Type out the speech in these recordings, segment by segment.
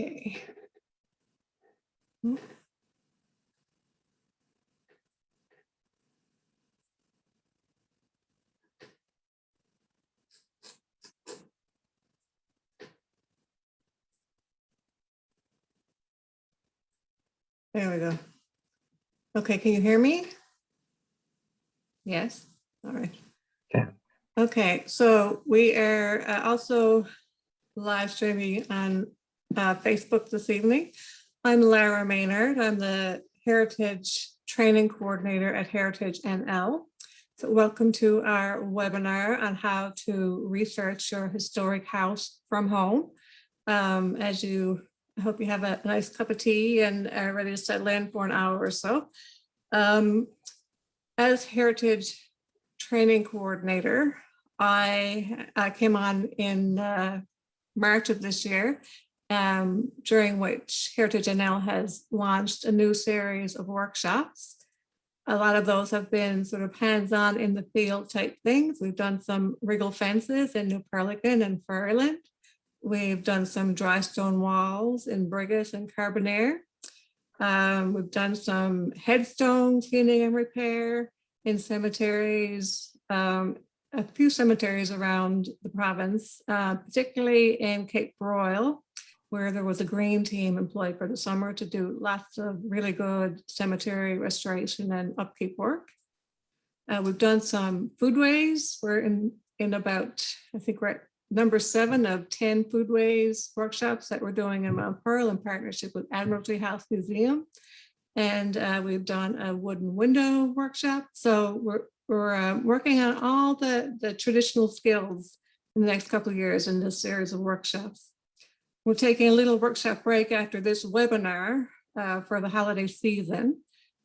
Okay. Hmm. There we go. Okay, can you hear me? Yes, all right. Okay. Okay, so we are uh, also live streaming on uh, Facebook this evening. I'm Lara Maynard. I'm the Heritage Training Coordinator at Heritage NL. So welcome to our webinar on how to research your historic house from home. Um, as you, I hope you have a nice cup of tea and are ready to settle in for an hour or so. Um, as Heritage Training Coordinator, I, I came on in uh, March of this year, um, during which Heritage NL has launched a new series of workshops. A lot of those have been sort of hands-on in the field type things. We've done some riddle fences in New Perlican and Fairland. We've done some dry stone walls in Brigus and Carbonear. Um, we've done some headstone cleaning and repair in cemeteries, um, a few cemeteries around the province, uh, particularly in Cape Broyle, where there was a green team employed for the summer to do lots of really good cemetery restoration and upkeep work. Uh, we've done some foodways. We're in, in about, I think we're at number seven of 10 foodways workshops that we're doing in Mount Pearl in partnership with Admiralty House Museum. And uh, we've done a wooden window workshop. So we're, we're uh, working on all the, the traditional skills in the next couple of years in this series of workshops. We're taking a little workshop break after this webinar uh, for the holiday season,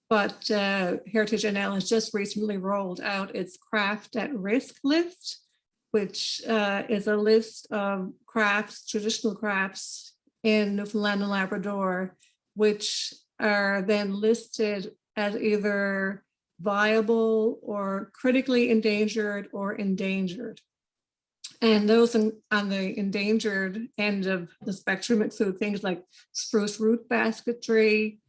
but uh, Heritage NL has just recently rolled out its craft at risk list, which uh, is a list of crafts, traditional crafts in Newfoundland and Labrador, which are then listed as either viable or critically endangered or endangered. And those in, on the endangered end of the spectrum include things like spruce root basketry,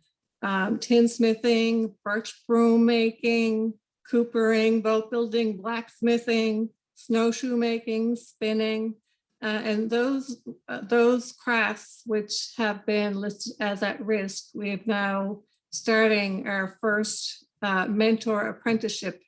um, tinsmithing, birch broom making, coopering, boat building, blacksmithing, snowshoe making, spinning, uh, and those uh, those crafts which have been listed as at risk, we have now starting our first uh, mentor apprenticeship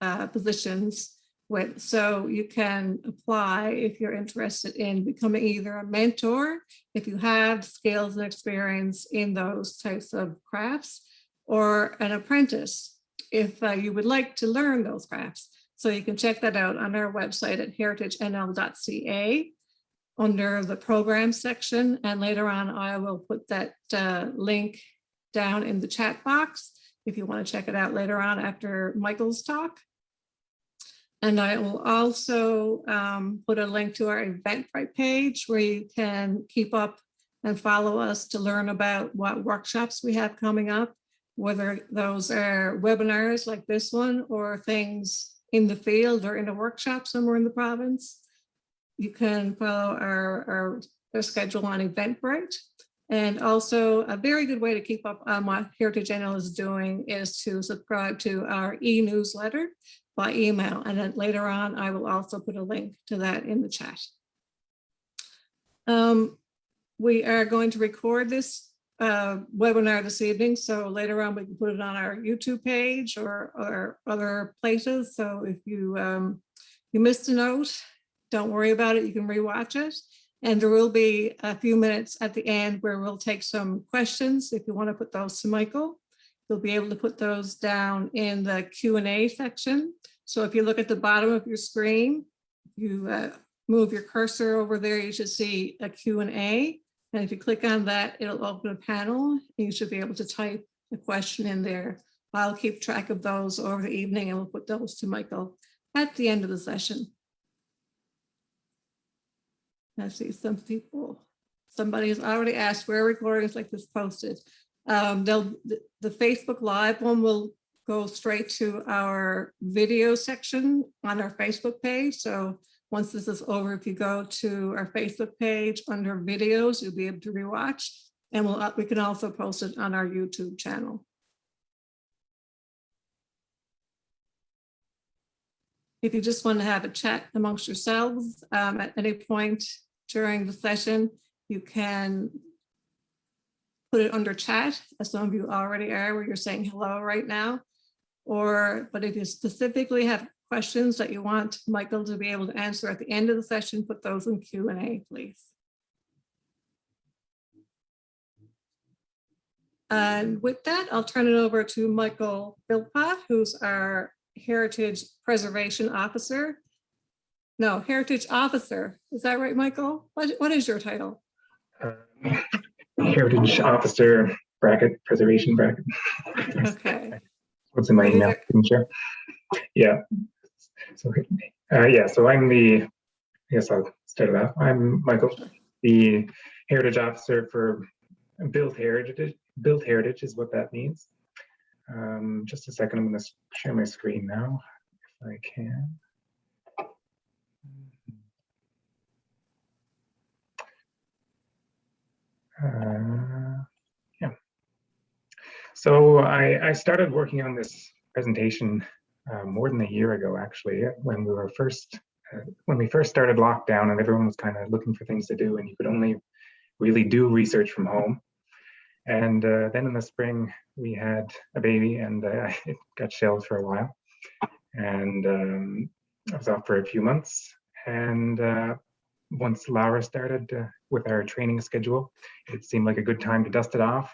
uh, positions with. So you can apply if you're interested in becoming either a mentor, if you have skills and experience in those types of crafts, or an apprentice, if uh, you would like to learn those crafts. So you can check that out on our website at heritagenl.ca under the program section. And later on, I will put that uh, link down in the chat box if you want to check it out later on after Michael's talk. And I will also um, put a link to our Eventbrite page where you can keep up and follow us to learn about what workshops we have coming up, whether those are webinars like this one or things in the field or in a workshop somewhere in the province. You can follow our, our, our schedule on Eventbrite. And also a very good way to keep up on what Heritage NL is doing is to subscribe to our e-newsletter by email. And then later on, I will also put a link to that in the chat. Um, we are going to record this uh, webinar this evening. So later on, we can put it on our YouTube page or, or other places. So if you, um, you missed a note, don't worry about it. You can rewatch it. And there will be a few minutes at the end where we'll take some questions. If you want to put those to Michael, you'll be able to put those down in the Q&A section. So if you look at the bottom of your screen, you uh, move your cursor over there, you should see a Q&A. And if you click on that, it'll open a panel. You should be able to type a question in there. I'll keep track of those over the evening and we'll put those to Michael at the end of the session. I see some people, somebody has already asked where recordings like this posted. Um, they'll, the, Facebook Live one will go straight to our video section on our Facebook page. So once this is over, if you go to our Facebook page under videos, you'll be able to rewatch. And we'll, uh, we can also post it on our YouTube channel. If you just want to have a chat amongst yourselves um, at any point during the session, you can put it under chat, as some of you already are, where you're saying hello right now. Or, but if you specifically have questions that you want Michael to be able to answer at the end of the session, put those in Q and A, please. And with that, I'll turn it over to Michael Philpott, who's our Heritage Preservation Officer. No, Heritage Officer. Is that right, Michael? What, what is your title? um, Heritage Officer bracket, preservation bracket. Okay, What's in my email? there- Can you share? Yeah. So, uh, yeah, so I'm the, I guess I'll start it off. I'm Michael, the Heritage Officer for Built Heritage. Built Heritage is what that means. Um, just a second, I'm gonna share my screen now, if I can. Uh, yeah. So I, I started working on this presentation uh, more than a year ago, actually, when we were first, uh, when we first started lockdown and everyone was kind of looking for things to do and you could only really do research from home. And uh, then in the spring, we had a baby and uh, it got shelved for a while. And um, I was off for a few months. And uh, once Laura started uh, with our training schedule, it seemed like a good time to dust it off.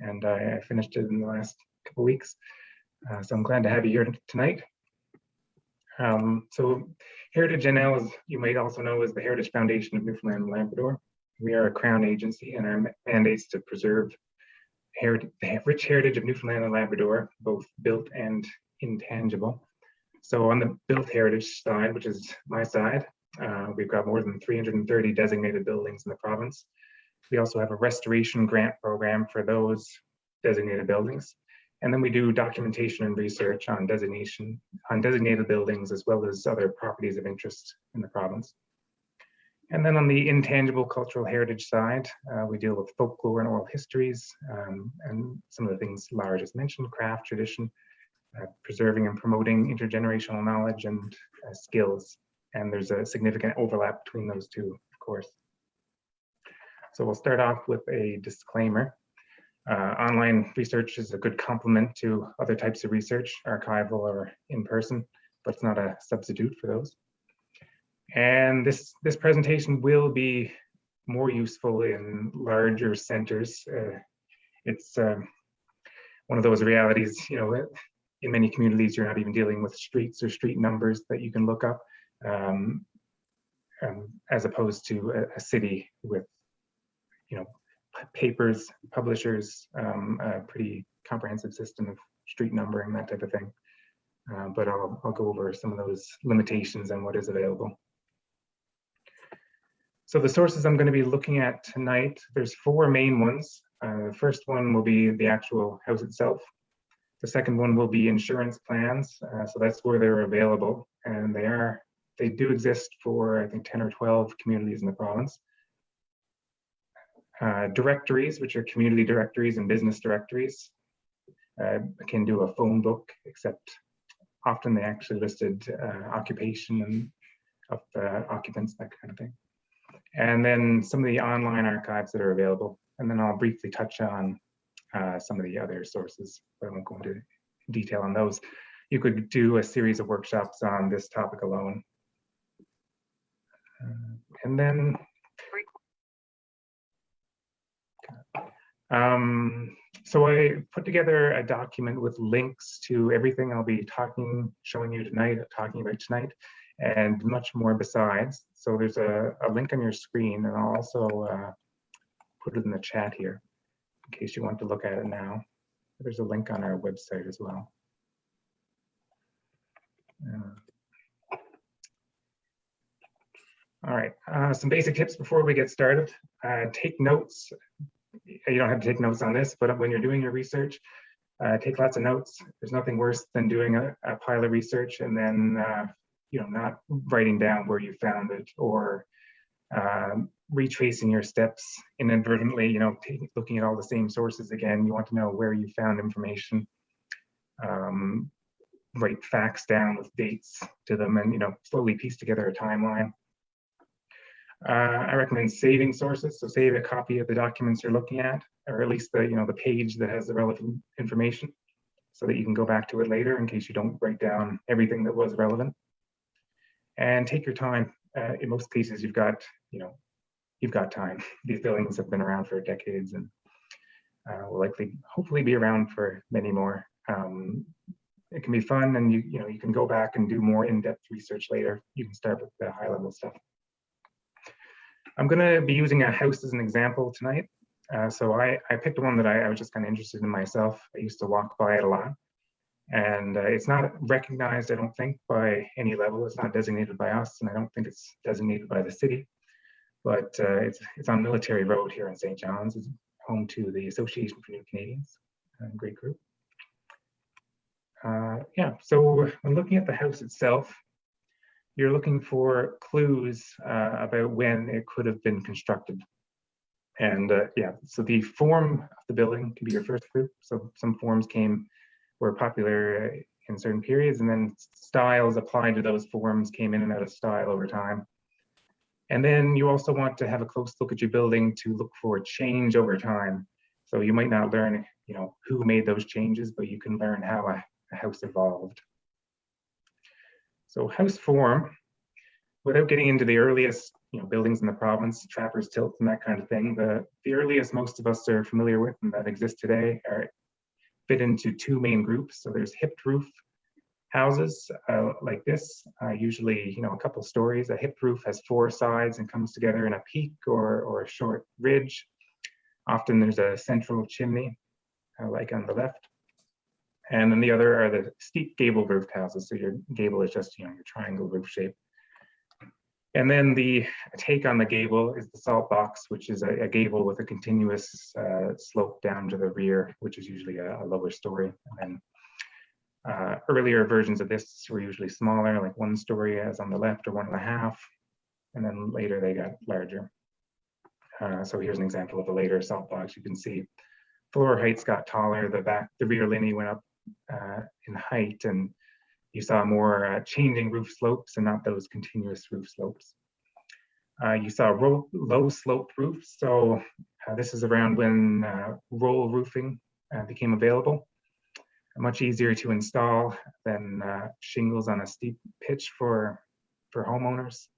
And I, I finished it in the last couple weeks. Uh, so I'm glad to have you here tonight. Um, so Heritage NL, as you might also know, is the Heritage Foundation of Newfoundland and Labrador. We are a Crown agency and our mandate is to preserve heritage, the rich heritage of Newfoundland and Labrador, both built and intangible. So on the built heritage side, which is my side, uh, we've got more than 330 designated buildings in the province. We also have a restoration grant program for those designated buildings. And then we do documentation and research on designation, on designated buildings, as well as other properties of interest in the province. And then on the intangible cultural heritage side, uh, we deal with folklore and oral histories, um, and some of the things Lara just mentioned, craft, tradition, uh, preserving and promoting intergenerational knowledge and uh, skills. And there's a significant overlap between those two, of course. So we'll start off with a disclaimer. Uh, online research is a good complement to other types of research, archival or in person, but it's not a substitute for those. And this, this presentation will be more useful in larger centers. Uh, it's um, one of those realities, you know, in many communities, you're not even dealing with streets or street numbers that you can look up, um, um, as opposed to a, a city with, you know, papers, publishers, um, a pretty comprehensive system of street numbering, that type of thing. Uh, but I'll, I'll go over some of those limitations and what is available. So the sources I'm going to be looking at tonight, there's four main ones. Uh, the first one will be the actual house itself. The second one will be insurance plans. Uh, so that's where they're available. And they are, they do exist for, I think, 10 or 12 communities in the province. Uh, directories, which are community directories and business directories, uh, can do a phone book, except often they actually listed uh, occupation and of uh, occupants, that kind of thing. And then some of the online archives that are available. And then I'll briefly touch on uh, some of the other sources, but I won't go into detail on those. You could do a series of workshops on this topic alone. Uh, and then Um, so I put together a document with links to everything I'll be talking, showing you tonight, talking about tonight, and much more besides. So there's a, a link on your screen, and I'll also uh, put it in the chat here in case you want to look at it now. There's a link on our website as well. Uh, all right, uh, some basic tips before we get started. Uh, take notes you don't have to take notes on this, but when you're doing your research, uh, take lots of notes. There's nothing worse than doing a, a, pile of research and then uh, you know, not writing down where you found it or um, retracing your steps inadvertently, you know, looking at all the same sources again. You want to know where you found information. Um, write facts down with dates to them and, you know, slowly piece together a timeline. Uh, I recommend saving sources. So save a copy of the documents you're looking at, or at least the, you know, the page that has the relevant information so that you can go back to it later in case you don't write down everything that was relevant. And take your time. Uh, in most cases, you've got, you know, you've got time. These buildings have been around for decades and uh, will likely, hopefully be around for many more. Um, it can be fun and you, you know, you can go back and do more in-depth research later. You can start with the high level stuff. I'm gonna be using a house as an example tonight. Uh, so I, I picked one that I, I was just kind of interested in myself. I used to walk by it a lot. And uh, it's not recognized, I don't think, by any level. It's not designated by us, and I don't think it's designated by the city. But uh, it's, it's on Military Road here in St. John's. It's home to the Association for New Canadians, great group. Uh, yeah, so when looking at the house itself, you're looking for clues uh, about when it could have been constructed. And uh, yeah, so the form of the building can be your first clue. So some forms came, were popular in certain periods, and then styles applied to those forms came in and out of style over time. And then you also want to have a close look at your building to look for change over time. So you might not learn, you know, who made those changes, but you can learn how a, a house evolved. So house form, without getting into the earliest you know, buildings in the province, trappers tilts and that kind of thing, the, the earliest most of us are familiar with and that exist today are fit into two main groups. So there's hipped roof houses uh, like this, uh, usually you know a couple stories. A hipped roof has four sides and comes together in a peak or, or a short ridge. Often there's a central chimney, uh, like on the left. And then the other are the steep gable roofed houses. So your gable is just, you know, your triangle roof shape. And then the take on the gable is the salt box, which is a, a gable with a continuous uh, slope down to the rear, which is usually a, a lower story. And then uh, earlier versions of this were usually smaller, like one story as on the left or one and a half. And then later they got larger. Uh, so here's an example of a later salt box. You can see floor heights got taller, the back, the rear linhay went up uh, in height and you saw more uh, changing roof slopes and not those continuous roof slopes. Uh, you saw low, sloped roofs. So uh, this is around when uh, roll roofing uh, became available. Much easier to install than shingles on a steep pitch for, for homeowners.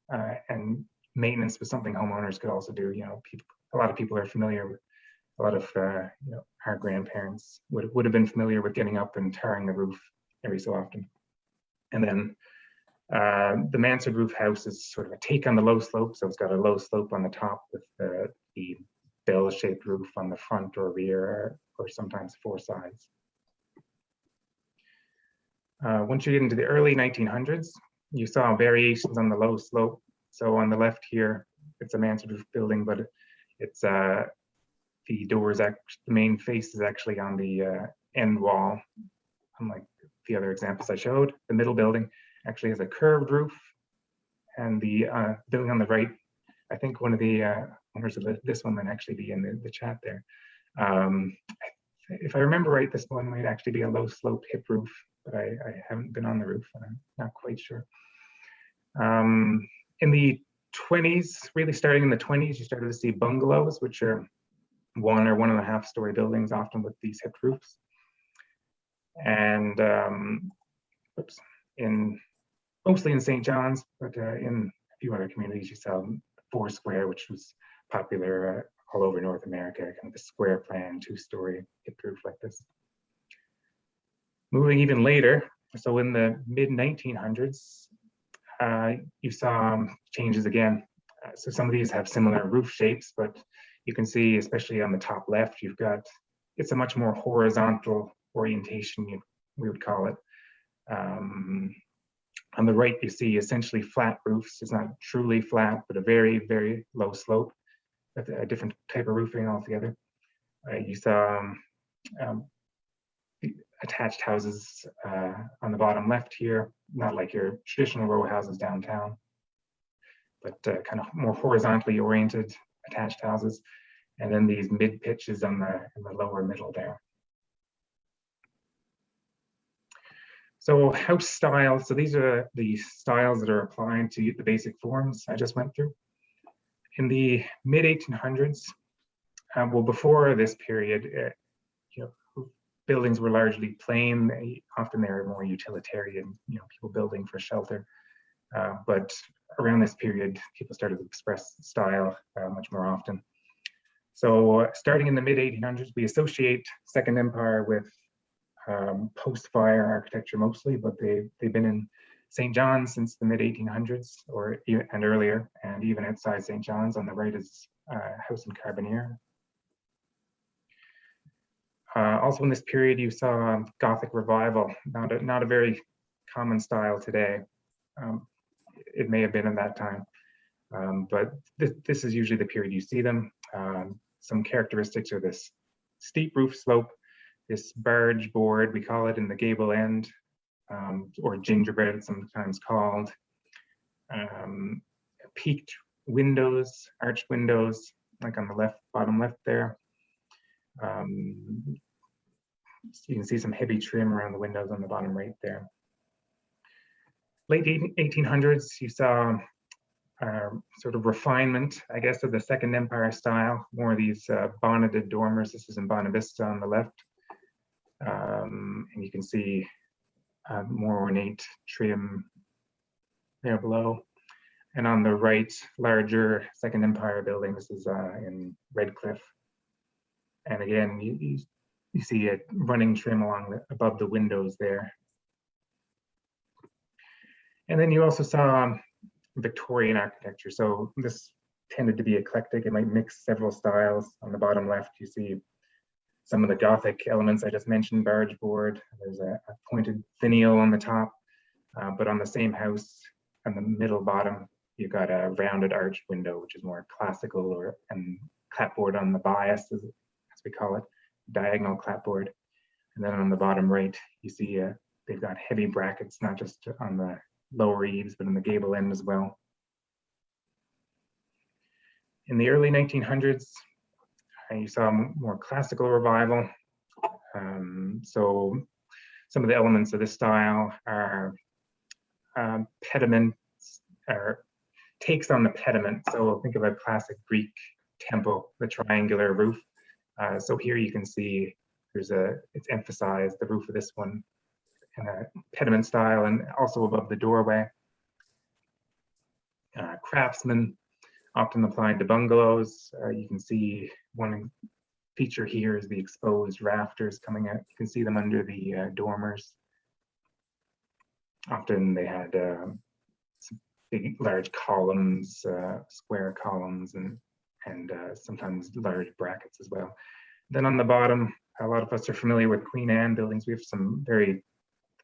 and maintenance was something homeowners could also do. You know, people, a lot of people are familiar with a lot of you know, our grandparents would, would have been familiar with getting up and tarring the roof every so often. And then uh, the mansard roof house is sort of a take on the low slope. So it's got a low slope on the top with the, the bell-shaped roof on the front or rear, or, sometimes four sides. Uh, once you get into the early 1900s, you saw variations on the low slope. So on the left here, it's a mansard roof building, but it's uh, the doors, the main face is actually on the uh, end wall, unlike the other examples I showed. The middle building actually has a curved roof and the uh, building on the right, I think one of the uh, owners of the, this one might actually be in the, the chat there. Um, if I remember right, this one might actually be a low slope hip roof, but I, I haven't been on the roof and I'm not quite sure. Um, in the 20s, really starting in the 20s, you started to see bungalows, which are one or one and a half story buildings, often with these hipped roofs. And um, oops, in mostly in St. John's, but uh, in a few other communities, you saw four square, which was popular uh, all over North America, kind of a square plan, two story hipped roof like this. Moving even later, so in the mid 1900s, uh, you saw um, changes again. Uh, so some of these have similar roof shapes, but you can see, especially on the top left, you've got, it's a much more horizontal orientation, you, we would call it. Um, on the right, you see essentially flat roofs. It's not truly flat, but a very, very low slope, a different type of roofing altogether. Uh, you saw um, um, attached houses uh, on the bottom left here, not like your traditional row houses downtown, but uh, kind of more horizontally oriented attached houses. And then these mid pitches on the, in the lower middle there. So house styles, so these are the styles that are applied to the basic forms I just went through. In the mid 1800s, um, well, before this period, uh, you know, buildings were largely plain. Often they were more utilitarian, you know, people building for shelter. Uh, but around this period, people started to express style uh, much more often. So starting in the mid 1800s, we associate Second Empire with um, post-fire architecture mostly, but they, they've been in St. John's since the mid 1800s or and earlier, and even outside St. John's on the right is uh, House in Carbonear. Uh, also in this period, you saw um, Gothic revival, not a, not a very common style today. Um, it may have been in that time, um, but th this is usually the period you see them. Um, some characteristics are this steep roof slope, this barge board, we call it in the gable end, um, or gingerbread sometimes called. Um, peaked windows, arched windows, like on the left, bottom left there. Um, so you can see some heavy trim around the windows on the bottom right there. Late 1800s, you saw uh, sort of refinement, I guess, of the Second Empire style, more of these uh, bonneted dormers. This is in Bonavista on the left. Um, and you can see uh, more ornate trim there below. And on the right, larger Second Empire building. This is uh, in Redcliffe. And again, you, you, see it running trim along the, above the windows there. And then you also saw um, Victorian architecture. So this tended to be eclectic. It might mix several styles. On the bottom left, you see some of the Gothic elements I just mentioned, barge board. There's a, a pointed finial on the top, uh, but on the same house, on the middle bottom, you've got a rounded arched window, which is more classical, or and clapboard on the bias, as, as we call it, diagonal clapboard. And then on the bottom right, you see uh, they've got heavy brackets, not just on the lower eaves, but in the gable end as well. In the early 1900s, uh, you saw more classical revival. Um, so some of the elements of this style are um, pediments, or takes on the pediment. So think of a classic Greek temple, the triangular roof. Uh, so here you can see there's a, it's emphasized the roof of this one in a pediment style and also above the doorway. Uh, craftsmen often applied to bungalows. Uh, you can see one feature here is the exposed rafters coming out. You can see them under the uh, dormers. Often they had um, big, large columns, uh, square columns, and and uh, sometimes large brackets as well. Then on the bottom, a lot of us are familiar with Queen Anne buildings. We have some very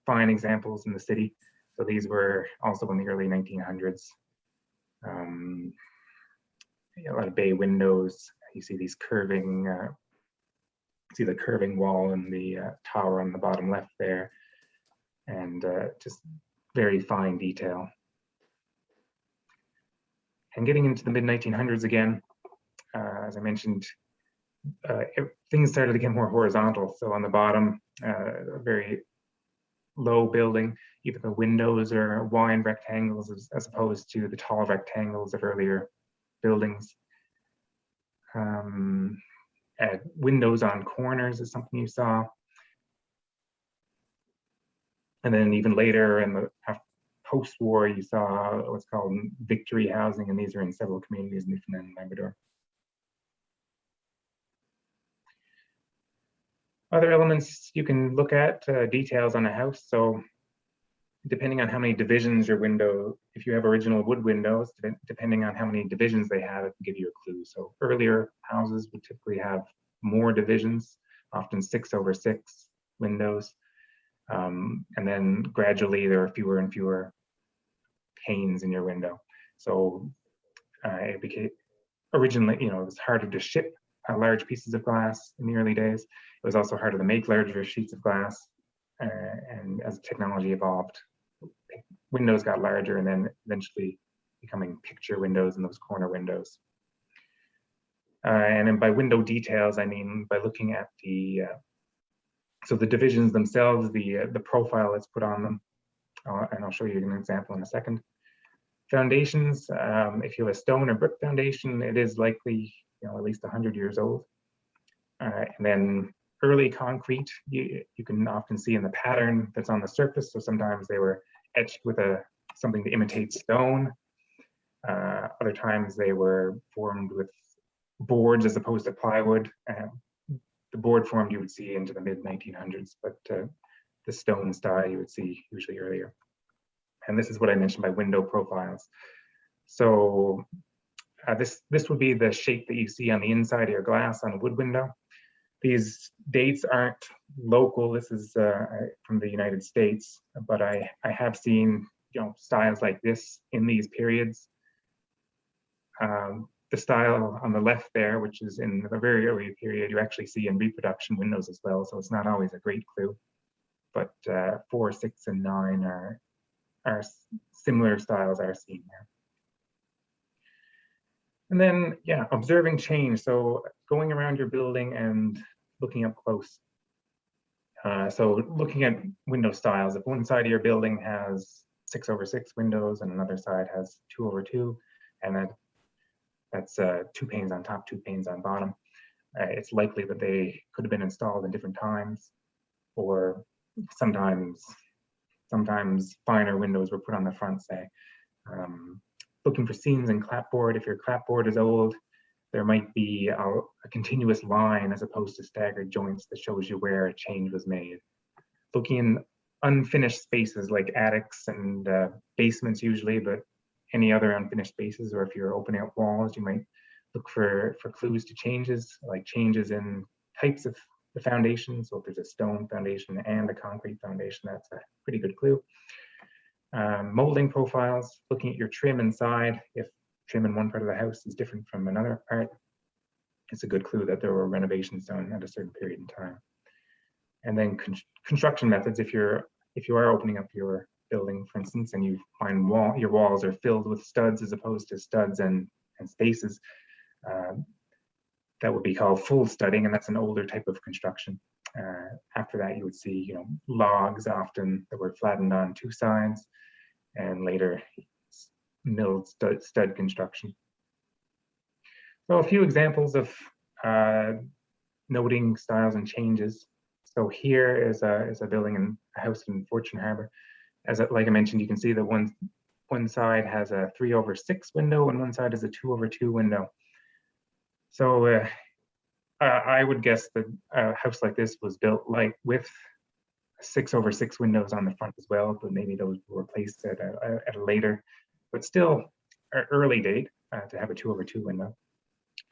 fine examples in the city. So these were also in the early 1900s. Um, a lot of bay windows. You see these curving, uh, see the curving wall and the uh, tower on the bottom left there, and uh, just very fine detail. And getting into the mid 1900s again, uh, as I mentioned, uh, it, things started to get more horizontal. So on the bottom, uh, very low building, even the windows are wide rectangles as, as opposed to the tall rectangles of earlier buildings. Um, windows on corners is something you saw. And then even later in the post-war, you saw what's called victory housing, and these are in several communities in Newfoundland and Labrador. Other elements you can look at, uh, details on a house. So depending on how many divisions your window, if you have original wood windows, depending on how many divisions they have, it can give you a clue. So earlier houses would typically have more divisions, often six over six windows. Um, and then gradually there are fewer and fewer panes in your window. So uh, it became originally, you know, it was harder to ship uh, large pieces of glass in the early days. It was also harder to make larger sheets of glass. Uh, and as technology evolved, windows got larger and then eventually becoming picture windows and those corner windows. Uh, and then by window details, I mean by looking at the uh, so the divisions themselves, the uh, the profile that's put on them, uh, and I'll show you an example in a second. Foundations, um, if you have a stone or brick foundation, it is likely you know at least 100 years old. Uh, and then early concrete, you, you can often see in the pattern that's on the surface. So sometimes they were etched with a something to imitate stone. Uh, other times they were formed with boards as opposed to plywood. Um, the board formed you would see into the mid 1900s, but uh, the stone style you would see usually earlier. And this is what I mentioned by window profiles. So uh, this, this would be the shape that you see on the inside of your glass on a wood window. These dates aren't local. This is uh, from the United States, but I, I have seen you know styles like this in these periods. Um, the style on the left there, which is in the very early period, you actually see in reproduction windows as well. So it's not always a great clue. But uh, four, six, and nine are, are similar styles are seen there. And then, yeah, observing change. So going around your building and looking up close. Uh, so looking at window styles, if one side of your building has six over six windows and another side has two over two, and that that's uh, two panes on top, two panes on bottom. Uh, it's likely that they could have been installed in different times, or sometimes sometimes finer windows were put on the front, say. Um, looking for seams in clapboard. If your clapboard is old, there might be a, a, continuous line as opposed to staggered joints that shows you where a change was made. Looking in unfinished spaces like attics and uh, basements usually, but any other unfinished spaces, or if you're opening up walls, you might look for, for clues to changes, like changes in types of the foundation. So if there's a stone foundation and a concrete foundation, that's a pretty good clue. Um, molding profiles, looking at your trim inside. If trim in one part of the house is different from another part, it's a good clue that there were renovations done at a certain period in time. And then con construction methods, if you're if you are opening up your building, for instance, and you find wall, your walls are filled with studs as opposed to studs and, and spaces, um, that would be called full studding, and that's an older type of construction. Uh, after that, you would see, you know, logs often that were flattened on two sides, and later milled stud, stud construction. So a few examples of uh, noting styles and changes. So here is a, is a building in a house in Fortune Harbor as like I mentioned, you can see that one one side has a three over six window and one side is a two over two window. So uh, I would guess that a house like this was built like with six over six windows on the front as well, but maybe those were replaced at a, at a later, but still early date uh, to have a two over two window.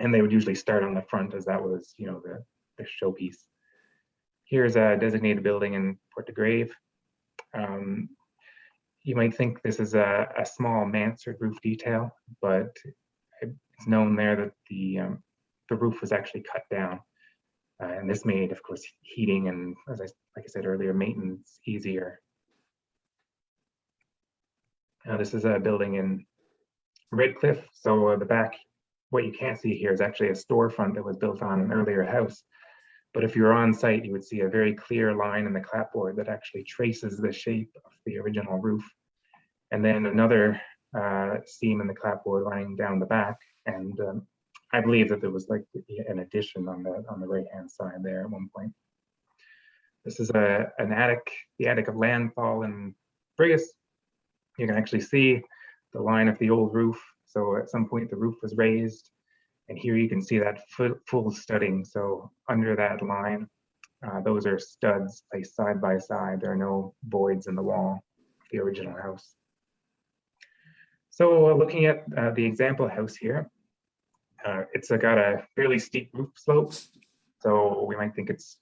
And they would usually start on the front as that was, you know, the, the showpiece. Here's a designated building in Port de Grave. Um, you might think this is a, a small mansard roof detail, but it's known there that the um, the roof was actually cut down. Uh, and this made, of course, heating and, as I, like I said earlier, maintenance easier. Now, this is a building in Redcliffe. So uh, the back, what you can't see here is actually a storefront that was built on an earlier house. But if you're on site, you would see a very clear line in the clapboard that actually traces the shape of the original roof. And then another uh, seam in the clapboard running down the back. And um, I believe that there was like an addition on the on the right hand side there at one point. This is a an attic, the attic of Landfall in Brigus. You can actually see the line of the old roof. So at some point the roof was raised and here you can see that full, studding. So under that line, uh, those are studs placed side by side. There are no voids in the wall of the original house. So uh, looking at uh, the example house here, uh, it's uh, got a fairly steep roof slope. So we might think it's,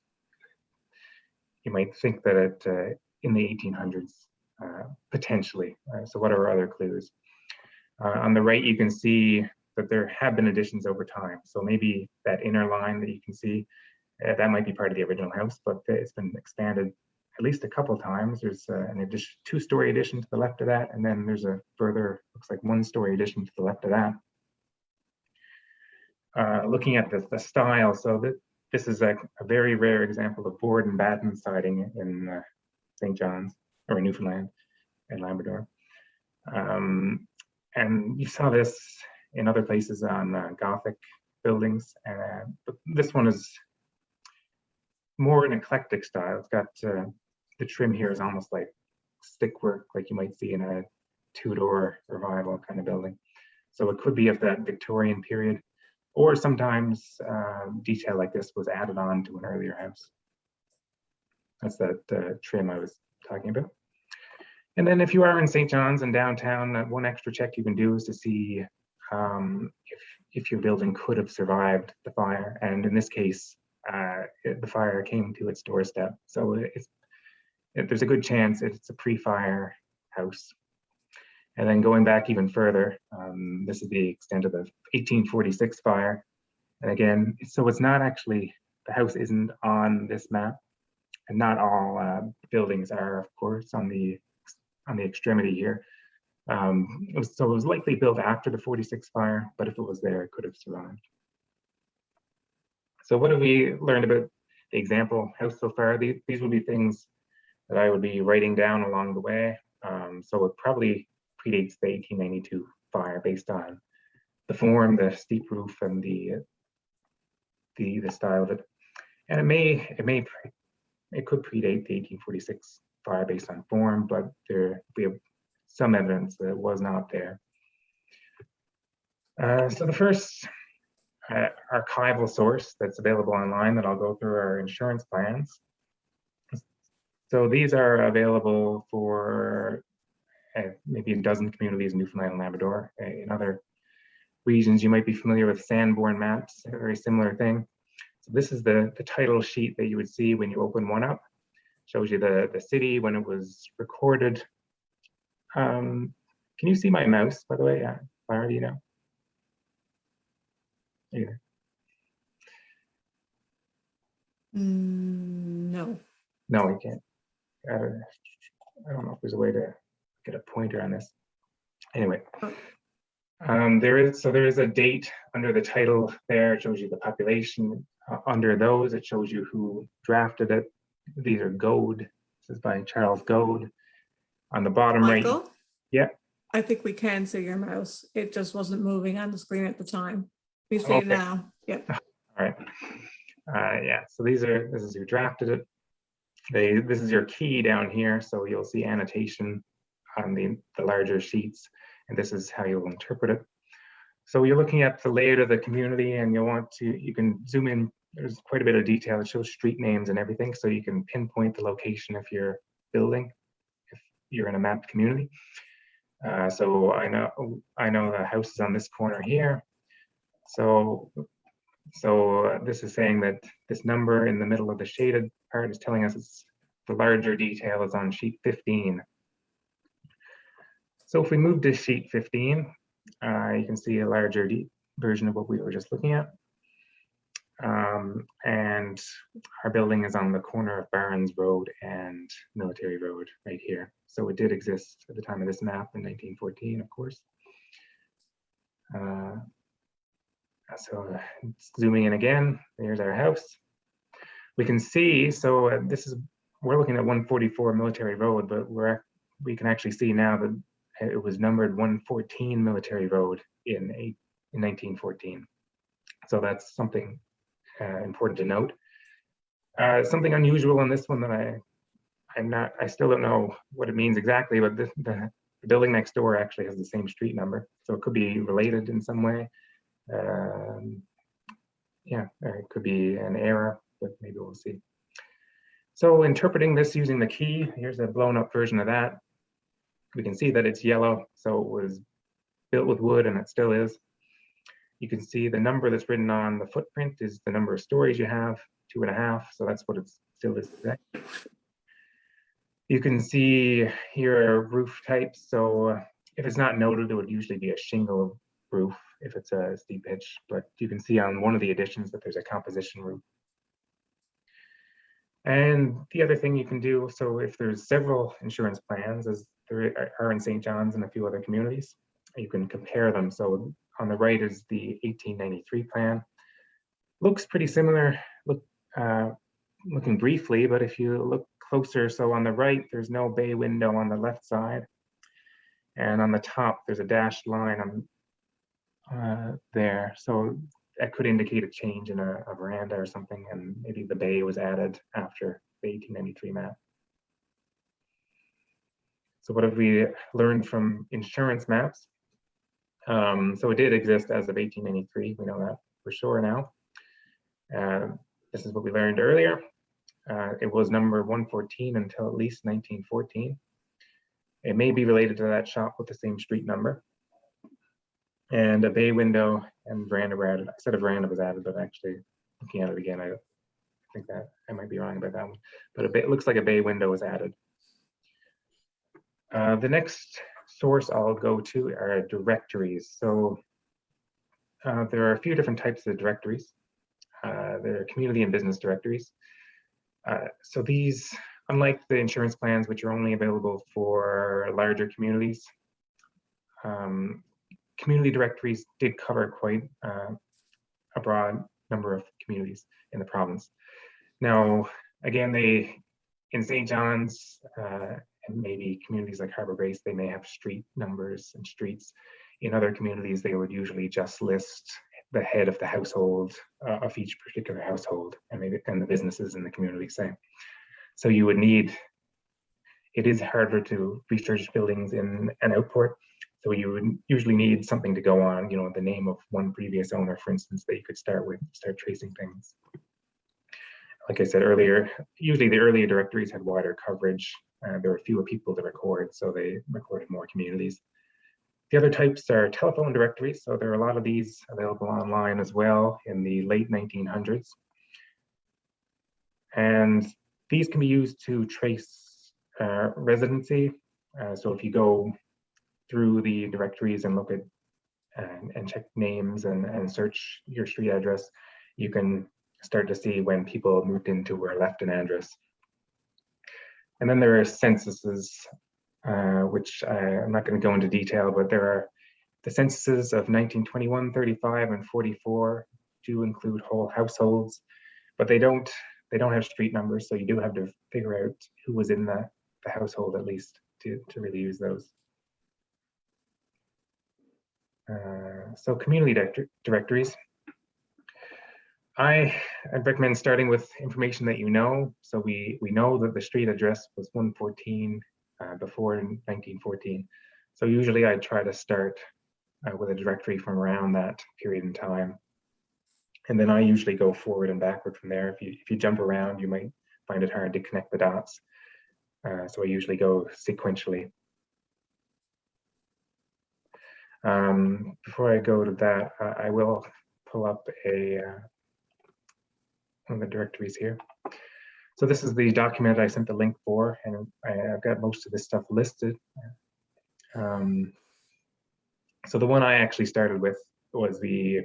you might think that it uh, in the 1800s, potentially. so what are other clues? on the right, you can see that there have been additions over time. So maybe that inner line that you can see, uh, that might be part of the original house, but it's been expanded at least a couple times. There's uh, an addition, two-story addition to the left of that, and then there's a further, looks like one-story addition to the left of that. Uh, looking at the, the style, so that this is a, a very rare example of board and batten siding in uh, St. John's or in Newfoundland and Labrador. Um, and you saw this in other places on uh, Gothic buildings, uh, but this one is more an eclectic style. It's got uh, the trim here is almost like stick work, like you might see in a Tudor revival kind of building. So it could be of that Victorian period, or sometimes uh, detail like this was added on to an earlier house. That's that uh, trim I was talking about. And then if you are in St. John's and downtown, one extra check you can do is to see um, if, if your building could have survived the fire. And in this case, uh, it- the fire came to its doorstep. So it- there's a good chance it's a pre-fire house. And then going back even further, um, this is the extent of the 1846 fire. And again, so it's not actually, the house isn't on this map. And not all uh, buildings are, of course, on the on the extremity here. Um, it was, so it was likely built after the 46 fire, but if it was there, it could have survived. So what have we learned about the example house so far? These, these would be things that I would be writing down along the way. Um, so it probably predates the 1892 fire based on the form, the steep roof, and the the the style of it. And it may it may it could predate the 1846 fire based on form, but there we have some evidence that it was not there. Uh, so the first uh, archival source that's available online that I'll go through are insurance plans. So these are available for maybe a dozen communities in Newfoundland and Labrador. Uh, In other regions, you might be familiar with Sanborn maps, a very similar thing. So this is the, the title sheet that you would see when you open one up. Shows you the, the city when it was recorded. Um, can you see my mouse, by the way? Uh, Clara, do you know? Yeah. Mm, No. No, we can't. Uh, I don't know if there's a way to get a pointer on this. Anyway, um, there is so there is a date under the title there. It shows you the population. Uh, under those, it shows you who drafted it. These are Goad. This is by Charles Goad. On the bottom right, Michael? Yeah. I think we can see your mouse. It just wasn't moving on the screen at the time. We see Okay. it now. Yep. All right. Uh, yeah, so these are, this is who drafted it. They, this is your key down here, so you'll see annotation on the, the larger sheets, and this is how you'll interpret it. So you're looking at the layout of the community and you'll want to, you can zoom in, there's quite a bit of detail. It shows street names and everything, so you can pinpoint the location of your building if you're in a mapped community. Uh, so I know, I know the house is on this corner here. So so uh, this is saying that this number in the middle of the shaded part is telling us it's the larger detail is on sheet 15. So if we move to sheet 15, uh, you can see a larger version of what we were just looking at. Um, and our building is on the corner of Barnes Road and Military Road right here. So it did exist at the time of this map in 1914, of course. Uh, so uh, zooming in again, there's our house. We can see, so uh, this is, we're looking at 144 Military Road, but we're, we can actually see now that it was numbered 114 Military Road in, eight, in 1914. So that's something uh, important to note. Uh, something unusual in this one that I, I'm not, I still don't know what it means exactly, but the, the, building next door actually has the same street number. So it could be related in some way. Um, yeah, it could be an error, but maybe we'll see. So interpreting this using the key, here's a blown up version of that. We can see that it's yellow, so it was built with wood and it still is. You can see the number that's written on the footprint is the number of stories you have, two and a half, so that's what it still is today. You can see here are roof types, so uh, if it's not noted, it would usually be a shingle roof if it's a steep pitch, but you can see on one of the additions that there's a composition roof. And the other thing you can do, so if there's several insurance plans, as there are- in St. John's and a few other communities, you can compare them. So on the right is the 1893 plan. Looks pretty similar, look, uh, looking briefly, but if you look closer, so on the right, there's no bay window on the left side. And on the top, there's a dashed line on uh, there. So that could indicate a change in a, a veranda or something, and maybe the bay was added after the 1893 map. So what have we learned from insurance maps? Um, so it did exist as of 1893. We know that for sure now. Uh, this is what we learned earlier. Uh, it was number 114 until at least 1914. It may be related to that shop with the same street number. And a bay window and veranda were added. I said a veranda was added, but actually looking at it again, I think that I might be wrong about that one. But it looks like a bay window was added. Uh, the next source I'll go to are directories. So uh, there are a few different types of directories. Uh, there are community and business directories. Uh, so these, unlike the insurance plans, which are only available for larger communities, um, community directories did cover quite uh, a broad number of communities in the province. Now, again, they in St. John's maybe communities like Harbor Grace, they may have street numbers and streets. In other communities, they would usually just list the head of the household uh, of each particular household and maybe and the businesses in the community same. So you would need, it is harder to research buildings in an outport. So you would usually need something to go on, you know, the name of one previous owner, for instance, that you could start with, start tracing things. Like I said earlier, usually the earlier directories had wider coverage. Uh, there were fewer people to record, so they recorded more communities. The other types are telephone directories. So there are a lot of these available online as well in the late 1900s. And these can be used to trace uh, residency. Uh, so if you go through the directories and look at and, and check names and, and search your street address, you can start to see when people moved into or left an address. And then there are censuses, uh, which I, am not going to go into detail, but there are the censuses of 1921, 35, and 44 do include whole households, but they don't they don't have street numbers, so you do have to figure out who was in the, the household at least to, to really use those. Uh, so community directories. I, I recommend starting with information that you know. So we, we know that the street address was 114 uh, before 1914. So usually I try to start uh, with a directory from around that period in time. And then I usually go forward and backward from there. If you, if you jump around, you might find it hard to connect the dots. Uh, so I usually go sequentially. Um, before I go to that, uh, I will pull up a uh, the directories here. So this is the document I sent the link for, and I, have got most of this stuff listed. Um, so the one I actually started with was the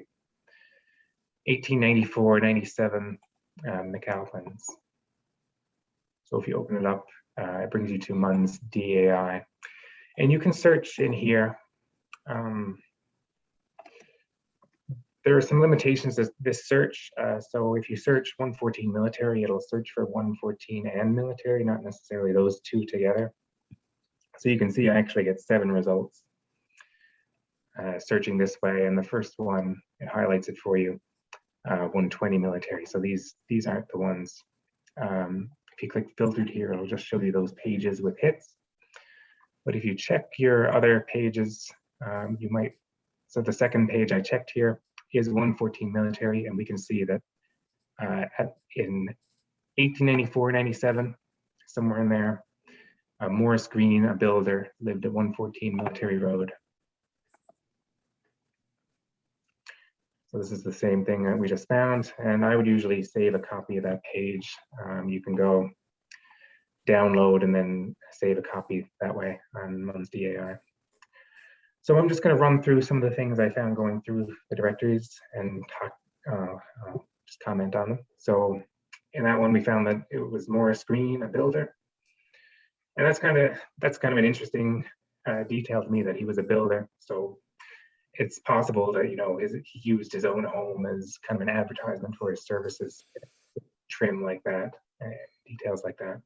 1894-97 um, McAlpine's. So if you open it up, uh, it brings you to MUN's DAI. And you can search in here. Um, there are some limitations to this search. Uh, so if you search 114 military, it'll search for 114 and military, not necessarily those two together. So you can see I actually get seven results uh, searching this way. And the first one, it highlights it for you, uh, 120 military. So these, these aren't the ones. Um, if you click filtered here, it'll just show you those pages with hits. But if you check your other pages, um, you might, so the second page I checked here is 114 military, and we can see that uh, at, in 1894, 97, somewhere in there, uh, Morris Green, a builder, lived at 114 Military Road. So this is the same thing that we just found, and I would usually save a copy of that page. Um, you can go download and then save a copy that way on MUN's DAI. So I'm just going to run through some of the things I found going through the directories and talk, uh, uh, just comment on them. So in that one, we found that it was Morris Green, a builder. And that's kind of that's kind of an interesting uh, detail to me that he was a builder. So it's possible that you know his, he used his own home as kind of an advertisement for his services, trim like that, uh, details like that.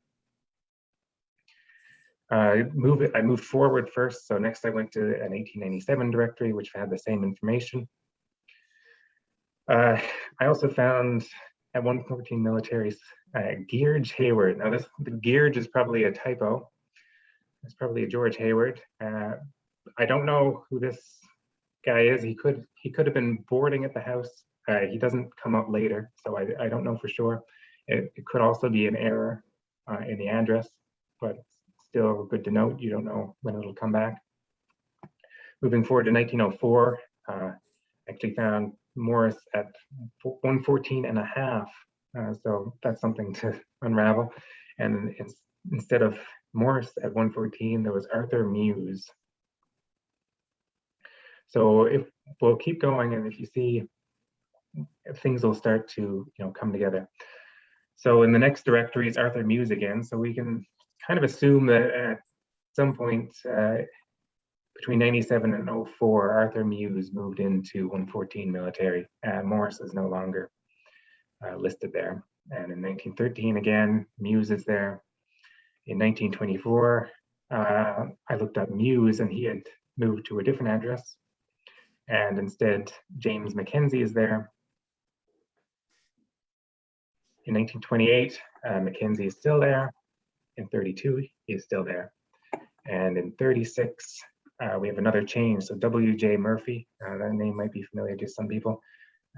Uh, move it, I moved forward first. So next I went to an 1897 directory, which had the same information. Uh, I also found at 114 militaries, uh, George Hayward. Now this, the George is probably a typo. It's probably a George Hayward. Uh, I don't know who this guy is. He could he could have been boarding at the house. Uh, he doesn't come up later, so I, I don't know for sure. It, it could also be an error uh, in the address, but still good to note. You don't know when it'll come back. Moving forward to 1904, uh, actually found Morris at 114 and a half. Uh, so that's something to unravel. And instead of Morris at 114, there was Arthur Mews. So if we'll keep going, and if you see, things will start to you know come together. So in the next directory is Arthur Mews again. So we can kind of assume that at some point uh, between 97 and 04, Arthur Mews moved into 114 military. Uh, Morris is no longer uh, listed there. And in 1913, again, Mews is there. In 1924, uh, I looked up Mews and he had moved to a different address. And instead, James Mackenzie is there. In 1928, uh, is still there. In 32, he is still there. And in 36, uh, we have another change. So W.J. Murphy, uh, that name might be familiar to some people,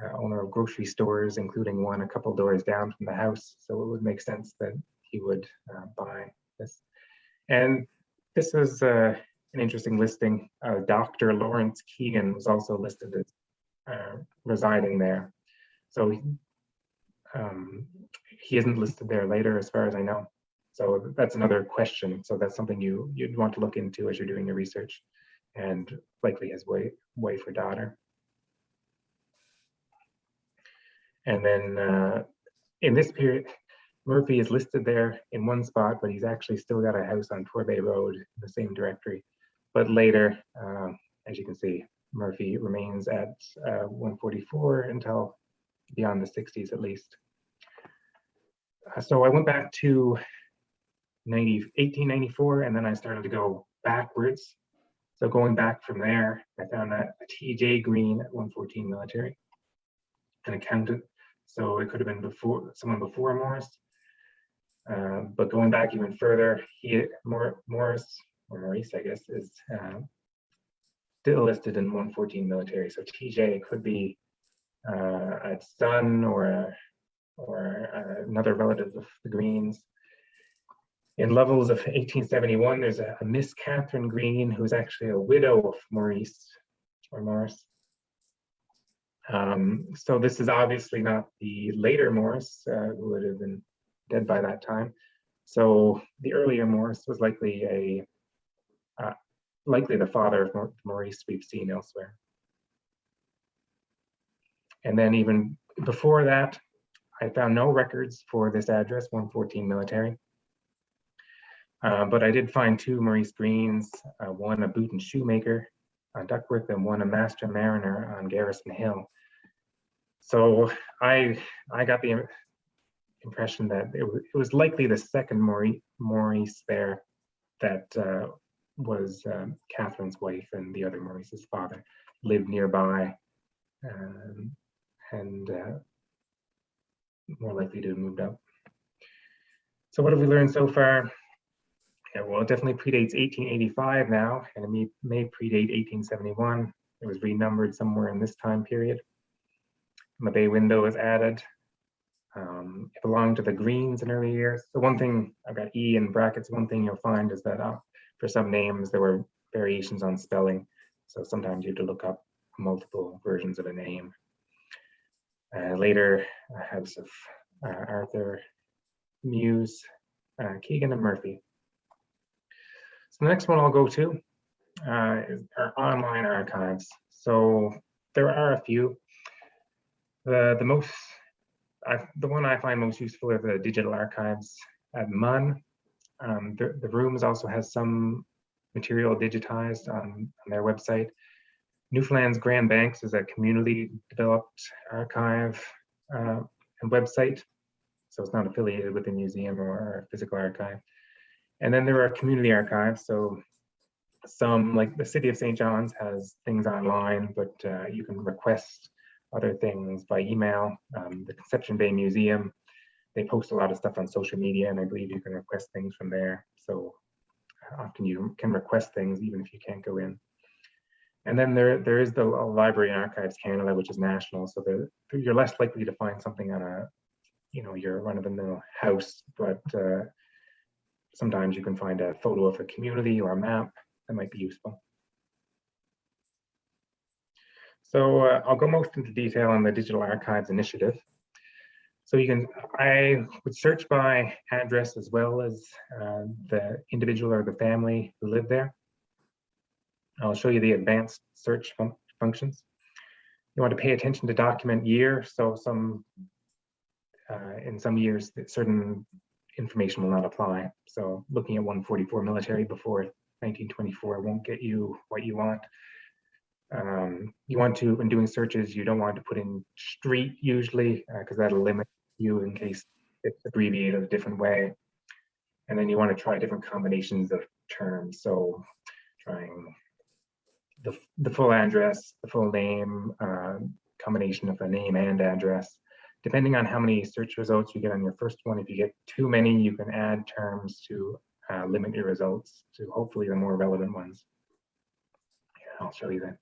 uh, owner of grocery stores, including one a couple doors down from the house. So it would make sense that he would uh, buy this. And this was uh, an interesting listing. Uh, Dr. Lawrence Keegan was also listed as residing there. So um, he isn't listed there later, as far as I know. So that's another question. So that's something you you'd want to look into as you're doing your research, and likely his way wife or daughter. And then uh, in this period, Murphy is listed there in one spot, but he's actually still got a house on Torbay Road in the same directory. But later, uh, as you can see, Murphy remains at uh, 144 until beyond the 60s at least. Uh, so I went back to 90, 1894, and then I started to go backwards. So going back from there, I found that a TJ Green at 114 military, an accountant. So it could have been before someone before Morris. Uh, but going back even further, he more Morris or Maurice, I guess, is uh, still listed in 114 military. So TJ could be uh, a son or a, or another relative of the Greens. In Lovell's of 1871, there's a, a Miss Catherine Green, who's actually a widow of Maurice or Morris. Um, so this is obviously not the later Morris, uh, who would have been dead by that time. So the earlier Morris was likely a uh, likely the father of Maurice we've seen elsewhere. And then even before that, I found no records for this address, 114 military. Uh, but I did find two Maurice Greens, uh, one a boot and shoemaker on Duckworth and one a master mariner on Garrison Hill. So I I got the impression that it, it was likely the second Maurice, Maurice there that uh, was um, Catherine's wife and the other Maurice's father lived nearby um, and uh, more likely to have moved up. So what have we learned so far? Yeah, well, it definitely predates 1885 now, and it may, may predate 1871. It was renumbered somewhere in this time period. And the bay window was added. Um, it belonged to the Greens in early years. So one thing, I've got E in brackets, one thing you'll find is that uh, for some names, there were variations on spelling. So sometimes you have to look up multiple versions of a name. Uh, later, House of uh, Arthur, Mews, uh, Keegan, and Murphy. The next one I'll go to uh, is our online archives. So there are a few. The, the most I, the one I find most useful are the digital archives at MUN. Um, the, the rooms also has some material digitized on, on their website. Newfoundland's Grand Banks is a community developed archive uh, and website. So it's not affiliated with a museum or a physical archive. And then there are community archives. So some like the city of St. John's has things online, but uh, you can request other things by email. Um, the Conception Bay Museum, they post a lot of stuff on social media and I believe you can request things from there. So often you can request things even if you can't go in. And then there, there is the Library and Archives Canada, which is national. So you're less likely to find something on a, you know, your run-of-the-mill house, but uh, sometimes you can find a photo of a community or a map that might be useful. So uh, I'll go most into detail on the Digital Archives Initiative. So you can, I would search by address as well as uh, the individual or the family who live there. I'll show you the advanced search fun functions. You want to pay attention to document year. So some, uh, in some years, certain information will not apply. So looking at 144 military before 1924 won't get you what you want. Um, you want to, when doing searches, you don't want to put in street usually, because uh, that'll limit you in case it's abbreviated a different way. And then you want to try different combinations of terms. So trying the, the full address, the full name, uh, combination of a name and address. Depending on how many search results you get on your first one, if you get too many, you can add terms to uh, limit your results to hopefully the more relevant ones. Yeah, I'll show you that.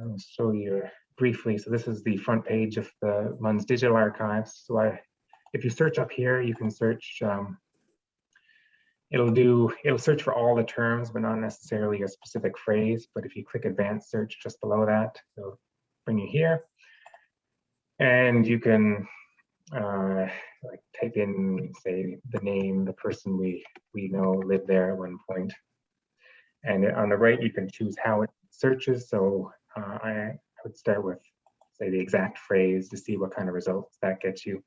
I'll show you briefly. So this is the front page of the MUN's digital archives. So I, if you search up here, you can search, um, it'll do, it'll search for all the terms, but not necessarily a specific phrase. But if you click advanced search just below that, it'll bring you here. And you can uh, like type in, say, the name, the person we, we know lived there at one point. And on the right, you can choose how it searches. So uh, I, would start with, say, the exact phrase to see what kind of results that gets you.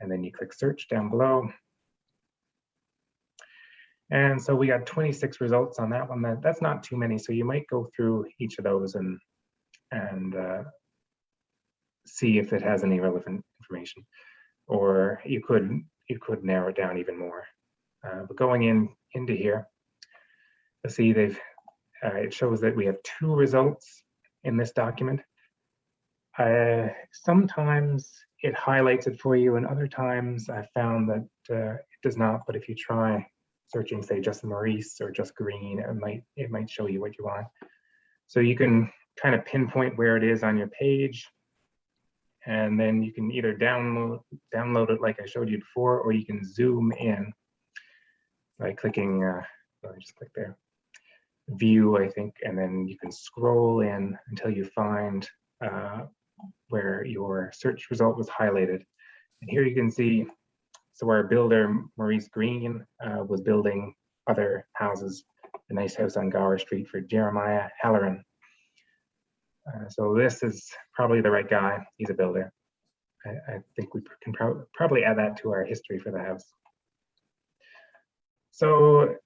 And then you click search down below. And so we got 26 results on that one. That, that's not too many. So you might go through each of those and, and uh, see if it has any relevant information or you could you could narrow it down even more. Uh, but going in into here, let's see they've uh, it shows that we have two results in this document. Uh, sometimes it highlights it for you, and other times I found that uh, it does not. But if you try searching, say, just Maurice or just Green, it might it might show you what you want. So you can kind of pinpoint where it is on your page and then you can either download download it like I showed you before, or you can zoom in by clicking, uh, just click there, view, I think, and then you can scroll in until you find uh, where your search result was highlighted. And here you can see, so our builder, Maurice Green, uh, was building other houses, a nice house on Gower Street for Jeremiah Halloran. Uh, so this is probably the right guy. He's a builder. I, I think we can pro probably add that to our history for the house. So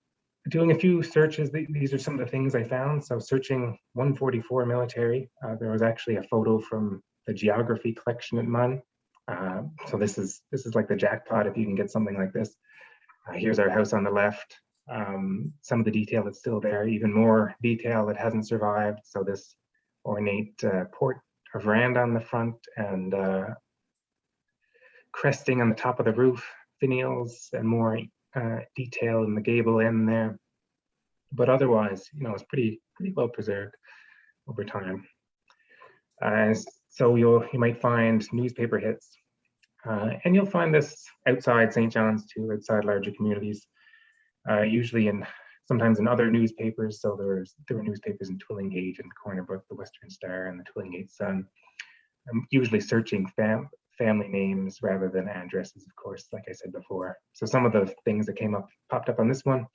doing a few searches, th these are some of the things I found. So searching 144 military, uh, there was actually a photo from the geography collection at MUN. Uh, so this is this is like the jackpot if you can get something like this. Uh, here's our house on the left. Um, some of the detail that's still there, even more detail that hasn't survived. So this ornate uh, port or veranda on the front and uh, cresting on the top of the roof, finials and more uh, detail in the gable end there. But otherwise, you know, it's pretty pretty well preserved over time. Uh, so you'll you might find newspaper hits, uh, and you'll find this outside St. John's too, outside larger communities, uh, usually in sometimes in other newspapers. So there was there were newspapers in Twillingate and Corner Brook, the Western Star, and the Twillingate Sun. I'm usually searching fam family names rather than addresses, of course, like I said before. So some of the things that came up popped up on this one.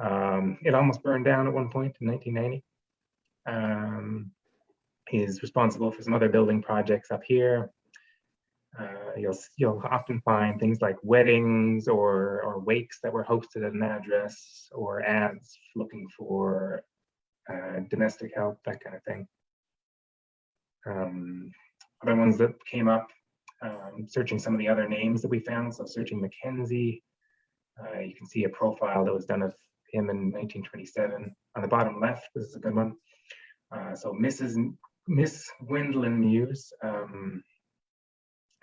Um, it almost burned down at one point in 1990. Um, he's responsible for some other building projects up here. You'll you'll often find things like weddings or or wakes that were hosted at an address or ads looking for uh, domestic help, that kind of thing. Um, other ones that came up, um, searching some of the other names that we found. So searching Mackenzie, uh, you can see a profile that was done of him in 1927. On the bottom left, this is a good one. Uh, so Mrs. Miss Gwendolyn Mews um,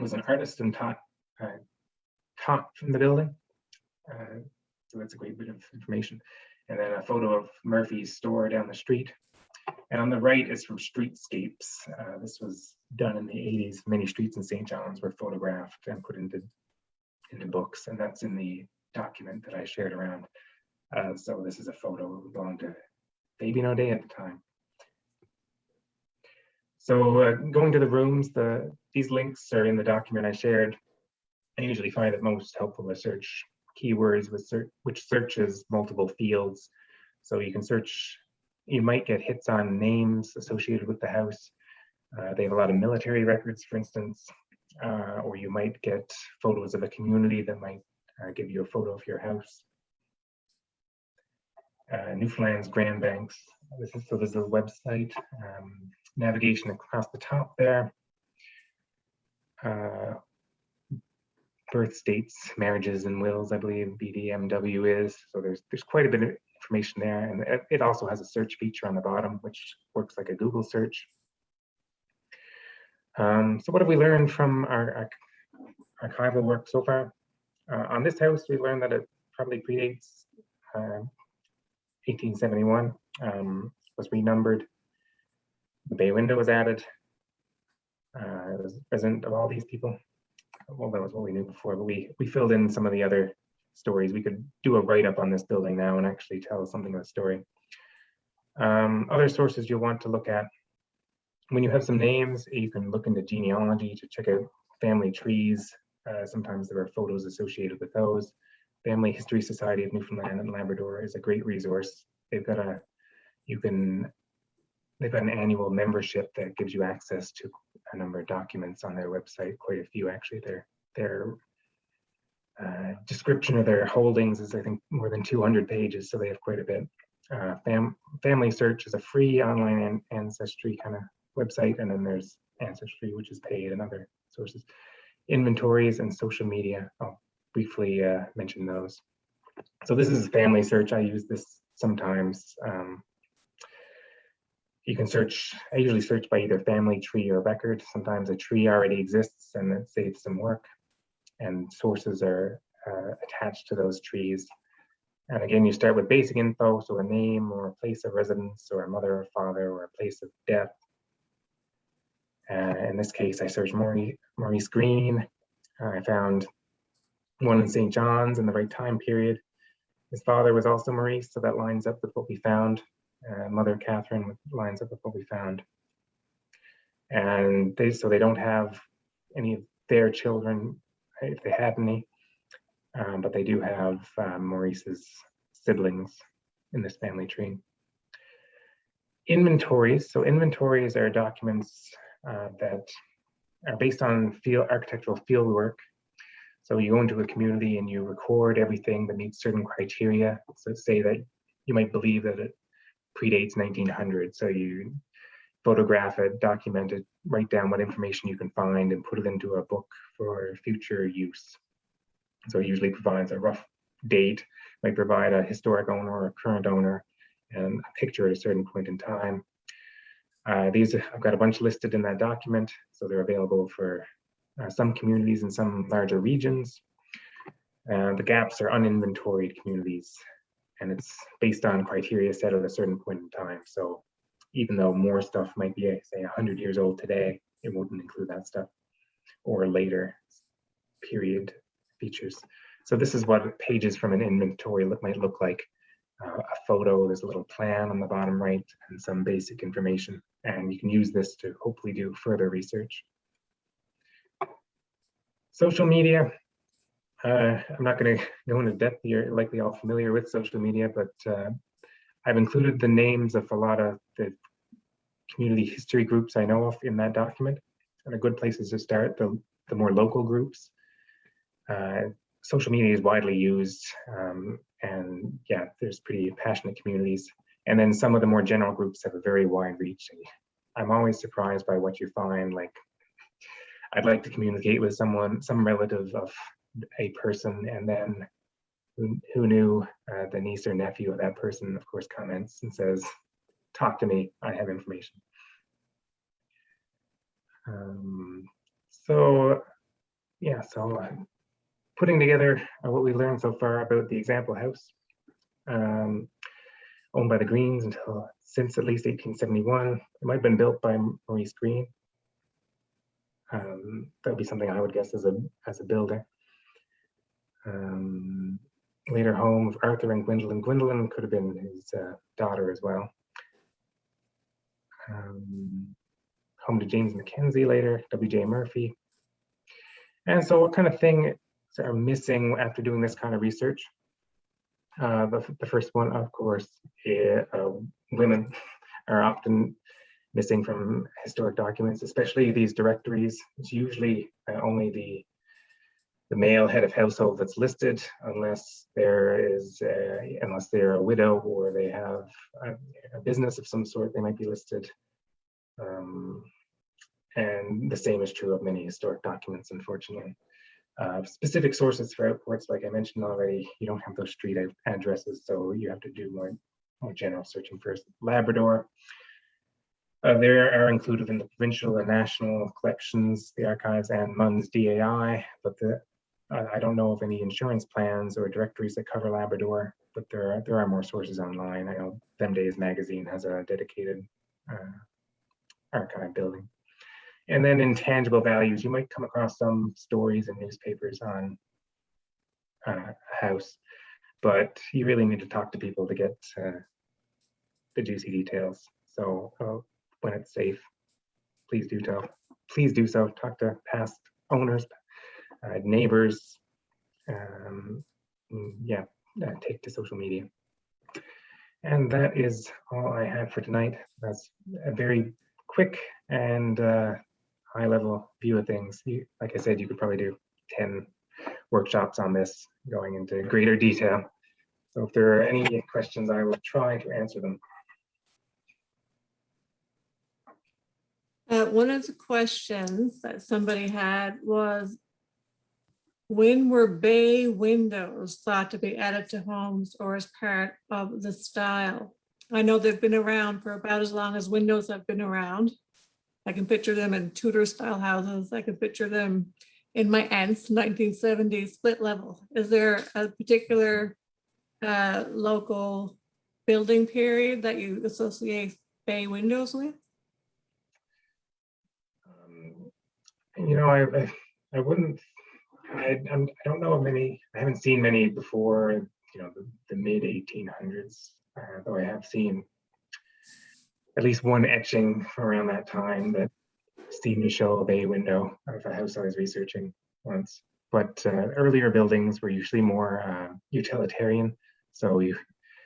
was an artist and taught uh, taught from the building. Uh, so that's a great bit of information. And then a photo of Murphy's store down the street. And on the right is from Streetscapes. Uh, this was done in the 80s. Many streets in St. John's were photographed and put into into books, and that's in the document that I shared around. Uh, so this is a photo that belonged to Fabian O'Dea at the time. So uh, going to the rooms, the these links are in the document I shared. I usually find it most helpful to search keywords with which searches multiple fields. So you can search, you might get hits on names associated with the house. Uh, they have a lot of military records, for instance, uh, or you might get photos of a community that might uh, give you a photo of your house. Uh, Newfoundland's Grand Banks. This is so there's a website um, navigation across the top there. Uh, birth dates, marriages and wills, I believe BDMW is. So there's there's quite a bit of information there, and it, also has a search feature on the bottom, which works like a Google search. Um, so what have we learned from our, our archival work so far? Uh, on this house, we learned that it probably predates uh, 1871, um, was renumbered. Bay window was added. Uh, it was present of all these people. Well, that was what we knew before, but we, we filled in some of the other stories. We could do a write-up on this building now and actually tell something of the story. Um, other sources you'll want to look at when you have some names, you can look into genealogy to check out family trees. Uh, sometimes there are photos associated with those. Family History Society of Newfoundland and Labrador is a great resource. They've got a, you can, they've got an annual membership that gives you access to a number of documents on their website, quite a few actually. Their, their uh, description of their holdings is I think more than 200 pages, so they have quite a bit. Uh, fam Family Search is a free online an ancestry kind of website, and then there's Ancestry, which is paid, and other sources. Inventories and social media. I'll briefly uh, mention those. So this is Family Search. I use this sometimes. Um, you can search, I usually search by either family tree or record. Sometimes a tree already exists and it saves some work and sources are uh, attached to those trees. And again, you start with basic info, so a name or a place of residence or a mother or father or a place of death. Uh, in this case, I searched Maurice, Maurice Green. I found one in St. John's in the right time period. His father was also Maurice, so that lines up with what we found. Uh, Mother Catherine lines up with what we found. And they so they don't have any of their children, if they had any, um, but they do have um, Maurice's siblings in this family tree. Inventories. So inventories are documents uh, that are based on field architectural field work. So you go into a community and you record everything that meets certain criteria. So say that you might believe that it predates 1900. So you photograph it, document it, write down what information you can find and put it into a book for future use. So it usually provides a rough date, might provide a historic owner or a current owner and a picture at a certain point in time. Uh, these, I've got a bunch listed in that document, so they're available for uh, some communities in some larger regions. Uh, the gaps are uninventoried communities, and it's based on criteria set at a certain point in time. So even though more stuff might be, say, 100 years old today, it wouldn't include that stuff, or later period features. So this is what pages from an inventory look, might look like. Uh, a photo, there's a little plan on the bottom right, and some basic information. And you can use this to hopefully do further research. Social media. Uh, I'm not going to go into depth. You're likely all familiar with social media, but uh, I've included the names of a lot of the community history groups I know of in that document. And a good place is to start. The the more local groups. Uh, social media is widely used um, and yeah, there's pretty passionate communities. And then some of the more general groups have a very wide reach. I'm always surprised by what you find. Like, I'd like to communicate with someone, some relative of a person, and then who, who knew uh, the niece or nephew of that person, of course, comments and says, talk to me, I have information. Um, so, yeah, so uh, putting together uh, what we learned so far about the example house, um, owned by the Greens until since at least 1871. It might have been built by Maurice Green. Um, that would be something I would guess as a as a builder. Um, later home of Arthur and Gwendolyn. Gwendolyn could have been his uh, daughter as well. Um, home to James Mackenzie later, W.J. Murphy. And so what kind of thing are missing after doing this kind of research? Uh, the, the first one, of course, eh, uh, women are often missing from historic documents, especially these directories. It's usually uh, only the the male head of household that's listed, unless there is, uh, unless they're a widow or they have a, a, business of some sort, they might be listed. Um, and the same is true of many historic documents, unfortunately. Uh, specific sources for outports, like I mentioned already, you don't have those street addresses, so you have to do more, more general searching first. Labrador, uh, there are included in the provincial and national collections, the archives and MUN's DAI, but the, I don't know of any insurance plans or directories that cover Labrador, but there are, there are more sources online. I know Them Days magazine has a dedicated uh, archive building. And then intangible values, you might come across some stories in newspapers on uh, a house, but you really need to talk to people to get uh, the juicy details. So uh, when it's safe, please do tell, please do so. Talk to past owners, neighbors, um, yeah, uh, take to social media. And that is all I have for tonight. That's a very quick and uh, high level view of things. You, like I said, you could probably do 10 workshops on this going into greater detail. So if there are any questions, I will try to answer them. Uh, one of the questions that somebody had was when were bay windows thought to be added to homes or as part of the style? I know they've been around for about as long as windows have been around. I can picture them in Tudor style houses. I can picture them in my aunt's 1970s split level. Is there a particular uh, local building period that you associate bay windows with? Um, you know, I, I, I wouldn't, I, I'm, I don't know of many, I haven't seen many before, you know, the, the mid 1800s, uh, though I have seen at least one etching around that time that Steve to show a bay window of a house I was researching once. But uh, earlier buildings were usually more uh, utilitarian, so you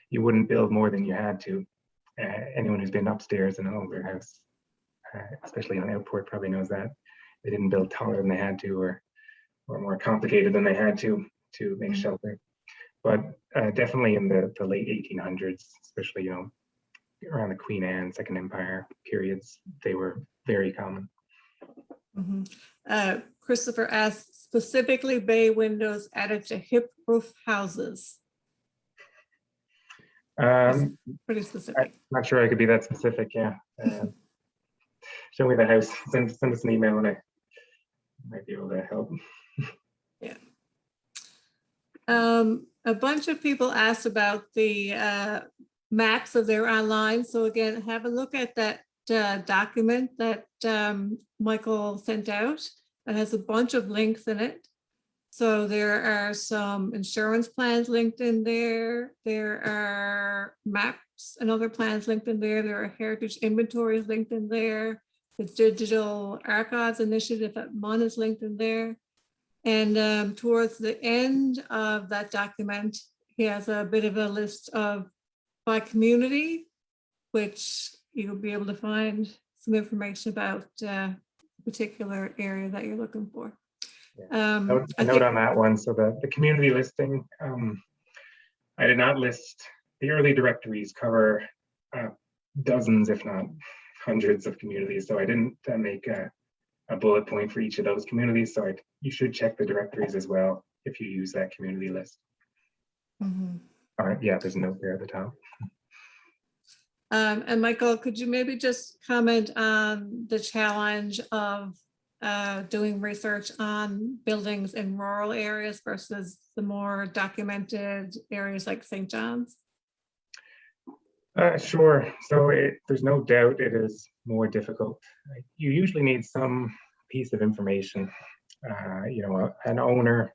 you wouldn't build more than you had to. Uh, anyone who's been upstairs in an older house, uh, especially on Outport, probably knows that they didn't build taller than they had to, or or more complicated than they had to to make shelter. But uh, definitely in the the late 1800s, especially you know around the Queen Anne, Second Empire periods, they were very common. Mm -hmm. uh, Christopher asked specifically bay windows added to hip roof houses. Um, pretty specific. I'm not sure I could be that specific. Yeah. Uh, show me the house. Send, send us an email and I might be able to help. Um, a bunch of people asked about the uh, maps of their online. So again, have a look at that uh, document that um, Michael sent out. It has a bunch of links in it. So there are some insurance plans linked in there. There are maps and other plans linked in there. There are heritage inventories linked in there. The digital archives initiative at MUN is linked in there. And um, towards the end of that document, he has a bit of a list of by community, which you'll be able to find some information about uh, particular area that you're looking for. Um, Note- note on that one, so the, the community listing, um, I did not list, the early directories cover uh, dozens, if not hundreds of communities, so I didn't uh, make a, a bullet point for each of those communities, so you should check the directories as well if you use that community list. Mhm. All right, yeah, there's a note there at the top. Um, and Michael, could you maybe just comment on the challenge of uh, doing research on buildings in rural areas versus the more documented areas like St. John's? Uh, sure. So it, there's no doubt it is more difficult. You usually need some piece of information. Uh, you know, an owner,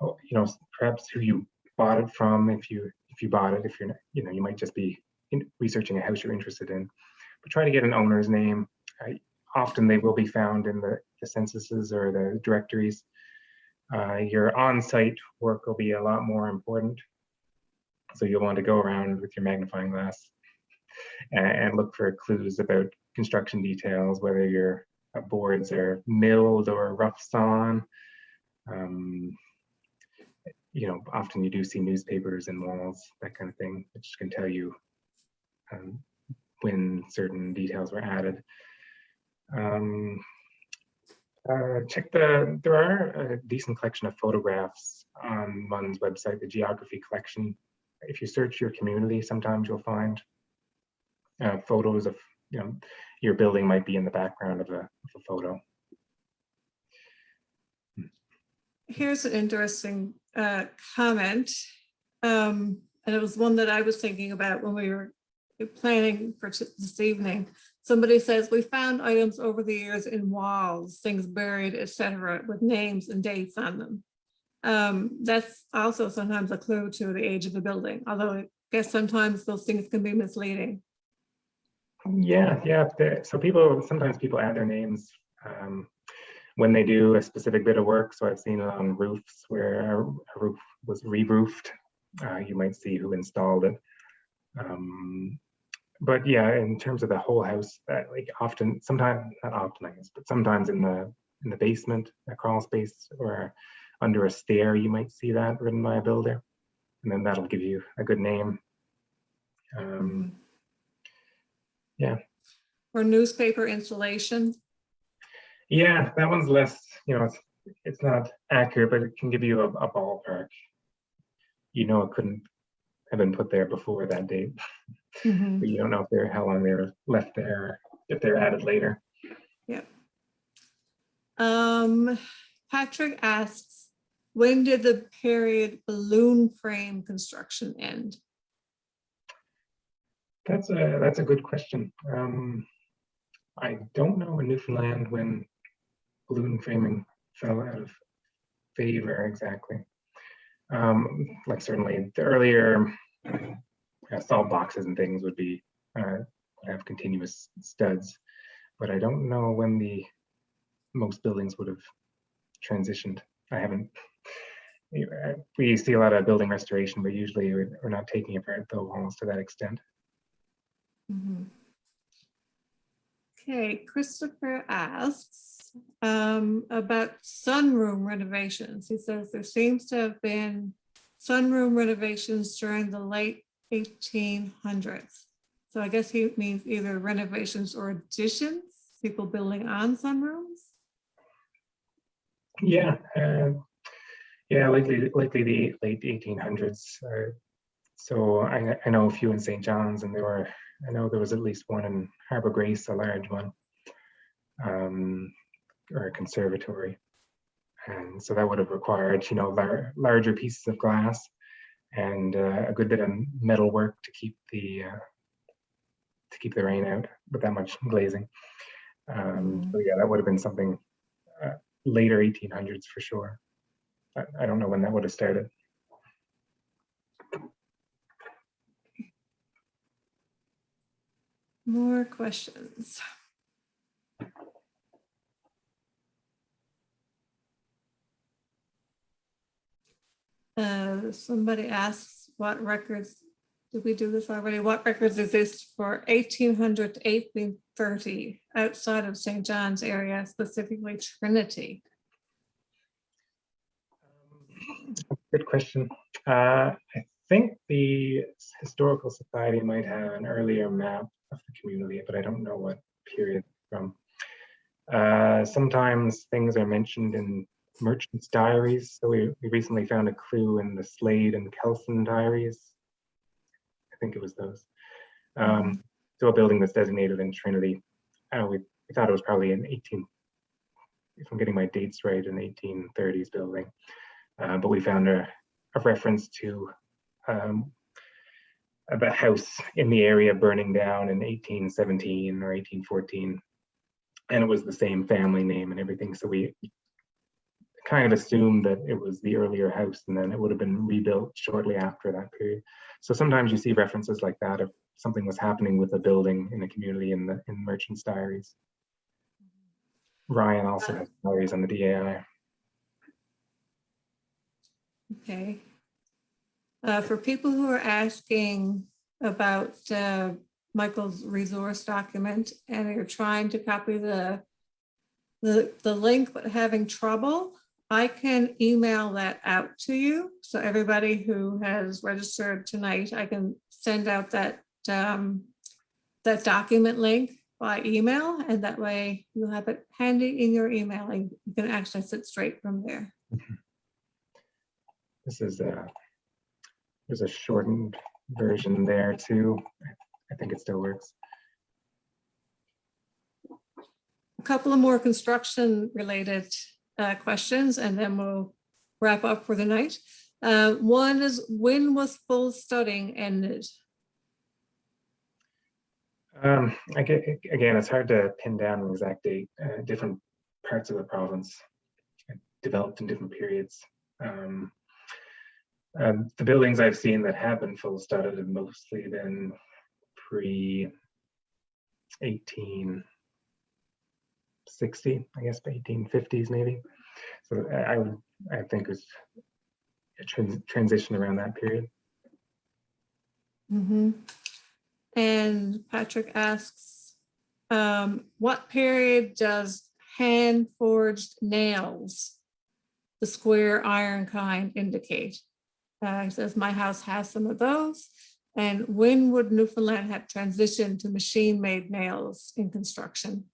oh, you know, perhaps who you bought it from. If you if you bought it, if you're, you know, you might just be in, researching a house you're interested in. But try to get an owner's name. Uh, often they will be found in the, the censuses or the directories. Uh, your on-site work will be a lot more important. So you'll want to go around with your magnifying glass and, and look for clues about construction details, whether your uh, boards are milled or rough sawn. Um, you know, often you do see newspapers and walls, that kind of thing, which can tell you um, when certain details were added. Um, uh, check the, there are a decent collection of photographs on MUN's website, the geography collection. If you search your community, sometimes you'll find uh, photos of, you know, your building might be in the background of a, of a photo. Here's an interesting uh, comment. Um, and it was one that I was thinking about when we were planning for this evening. Somebody says, we found items over the years in walls, things buried, etc., with names and dates on them. Um, that's also sometimes a clue to the age of the building, although I guess sometimes those things can be misleading. Yeah, yeah. So people, sometimes people add their names um, when they do a specific bit of work. So I've seen it on roofs where a a roof was re-roofed. Uh, you might see who installed it. Um, but yeah, in terms of the whole house, that like often, sometimes not often, I guess, but sometimes in the in the basement, a crawl space, or under a stair, you might see that written by a builder, and then that'll give you a good name. Um, yeah. Or newspaper installation. Yeah, that one's less, you know, it's, it's not accurate, but it can give you a, a ballpark. You know, it couldn't have been put there before that date, Mhm. but you don't know if they're, how long they were left there, if they're added later. Um, Patrick asks, when did the period balloon frame construction end? That's a, that's a good question. Um, I don't know in Newfoundland when balloon framing fell out of favor exactly. Um, like certainly the earlier uh, salt boxes and things would be, uh, have continuous studs. But I don't know when the, most buildings would have transitioned. I haven't, we see a lot of building restoration, but usually we're we're not taking apart the walls to that extent. Mhm. Okay, Christopher asks um, about sunroom renovations. He says there seems to have been sunroom renovations during the late eighteen hundreds. So I guess he means either renovations or additions, people building on sunrooms. Yeah, uh, yeah, likely, likely the late eighteen hundreds. Uh, so I, I know a few in St. John's, and there were, I know there was at least one in Harbor Grace, a large one, um, or a conservatory, and so that would have required, you know, lar- larger pieces of glass and uh, a good bit of metal work to keep the uh, to keep the rain out with that much glazing. Um, so yeah, that would have been something uh, later 1800s for sure. I, don't know when that would have started. More questions. Uh, somebody asks what records, did we do this already? What records exist for eighteen hundred to eighteen thirty outside of St. John's area, specifically Trinity? Good question. Uh, I think the Historical Society might have an earlier map of the community, but I don't know what period from. Uh, sometimes things are mentioned in merchants' diaries. So we, we recently found a clue in the Slade and Kelson diaries. I think it was those. Um, so a building that's designated in Trinity. Uh, we, we thought it was probably an 18, if I'm getting my dates right, an 1830s building. Uh, but we found a, a reference to um, a house in the area burning down in 1817 or 1814. And it was the same family name and everything. So we kind of assumed that it was the earlier house and then it would have been rebuilt shortly after that period. So sometimes you see references like that if something was happening with a building in a community in the in merchants diaries. Ryan also has diaries on the DAI. Okay. Uh, for people who are asking about uh, Michael's resource document and you're trying to copy the, the, the link but having trouble, I can email that out to you. So everybody who has registered tonight, I can send out that, um, that document link by email and that way you'll have it handy in your email and you can access it straight from there. This is a, there's a shortened version there too. I think it still works. A couple of more construction related uh, questions and then we'll wrap up for the night. Uh, one is when was full studding ended? Um, I get, again, it's hard to pin down an exact date. Uh, different parts of the province developed in different periods. Um, um, the buildings I've seen that have been full studded have mostly been pre 1860, I guess, 1850s maybe. So I, would, I think it was a trans transition around that period. Mhm. And Patrick asks, um, what period does hand forged nails, the square iron kind indicate? Uh, he says, my house has some of those. And when would Newfoundland have transitioned to machine-made nails in construction?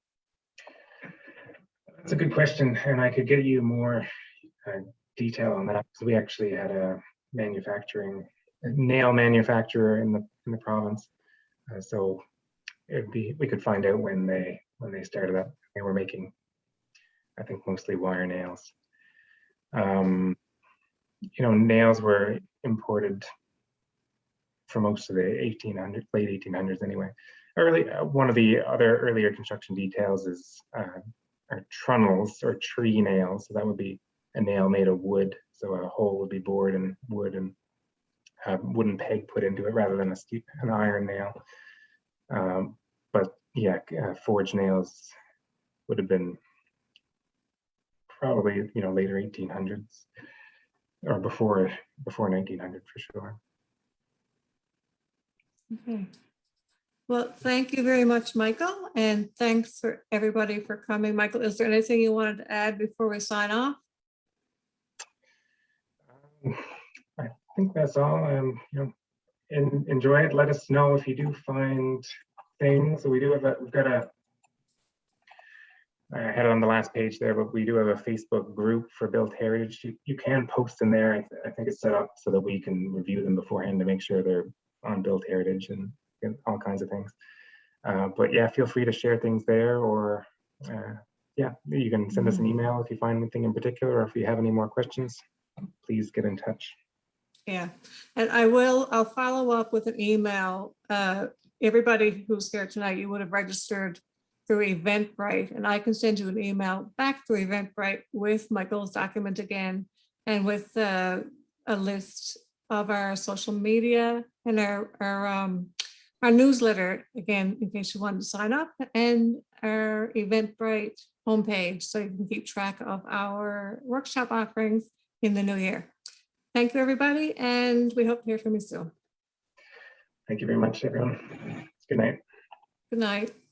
That's a good question, and I could get you more uh, detail on that because we actually had a manufacturing a nail manufacturer in the in the province, uh, so it'd be we could find out when they when they started up. They were making, I think, mostly wire nails. Um, you know, nails were imported for most of the 1800s, late 1800s anyway. Early, uh, one of the other earlier construction details is uh, are trunnels or tree nails. So that would be a nail made of wood. So a hole would be bored in wood and a wooden peg put into it rather than a steep, an iron nail. Um, but yeah, uh, forged nails would have been probably you know later 1800s or before before 1900 for sure. Okay. Well, thank you very much, Michael, and thanks for everybody for coming. Michael, is there anything you wanted to add before we sign off? Um, I think that's all. Um, you know, en enjoy it. Let us know if you do find things. We do have a, we've got a, I had it on the last page there, but we do have a Facebook group for Built Heritage. You, you can post in there. I, th I think it's set up so that we can review them beforehand to make sure they're on Built Heritage and, and all kinds of things. Uh, but yeah, feel free to share things there or uh, yeah, you can send us an email if you find anything in particular or if you have any more questions, please get in touch. Yeah, and I will, I'll follow up with an email. Uh, everybody who's here tonight, you would have registered through Eventbrite, and I can send you an email back through Eventbrite with Michael's document again and with uh, a list of our social media and our, our, um, our newsletter, again, in case you want to sign up, and our Eventbrite homepage, so you can keep track of our workshop offerings in the new year. Thank you, everybody, and we hope to hear from you soon. Thank you very much, everyone. Good night. Good night.